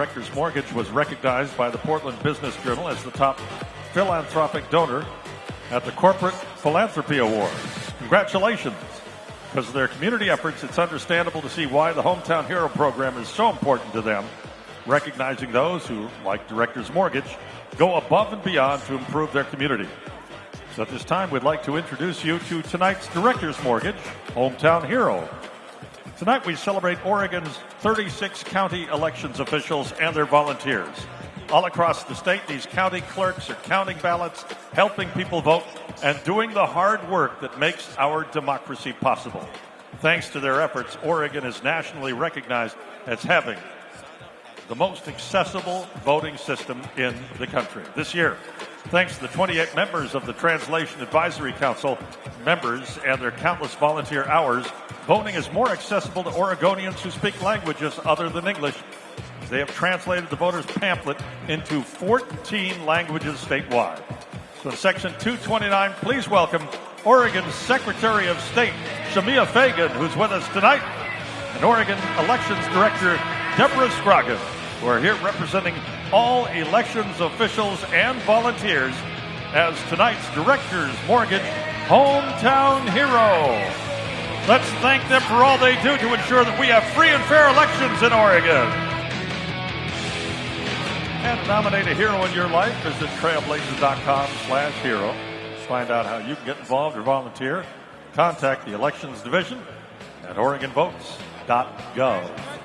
Directors Mortgage was recognized by the Portland Business Journal as the top philanthropic donor at the Corporate Philanthropy Awards. Congratulations. Because of their community efforts, it's understandable to see why the Hometown Hero program is so important to them, recognizing those who, like Directors Mortgage, go above and beyond to improve their community. So at this time, we'd like to introduce you to tonight's Directors Mortgage Hometown Hero. Tonight, we celebrate Oregon's 36 county elections officials and their volunteers. All across the state, these county clerks are counting ballots, helping people vote, and doing the hard work that makes our democracy possible. Thanks to their efforts, Oregon is nationally recognized as having the most accessible voting system in the country. This year, thanks to the 28 members of the Translation Advisory Council, members and their countless volunteer hours, voting is more accessible to Oregonians who speak languages other than English. They have translated the voters' pamphlet into 14 languages statewide. So in section 229, please welcome Oregon's Secretary of State, Shemia Fagan, who's with us tonight, and Oregon Elections Director, Deborah Scroggin who are here representing all elections officials and volunteers as tonight's Directors Mortgage Hometown Hero. Let's thank them for all they do to ensure that we have free and fair elections in Oregon. And nominate a hero in your life, visit trailblazers.com slash hero. Find out how you can get involved or volunteer. Contact the Elections Division at OregonVotes.gov.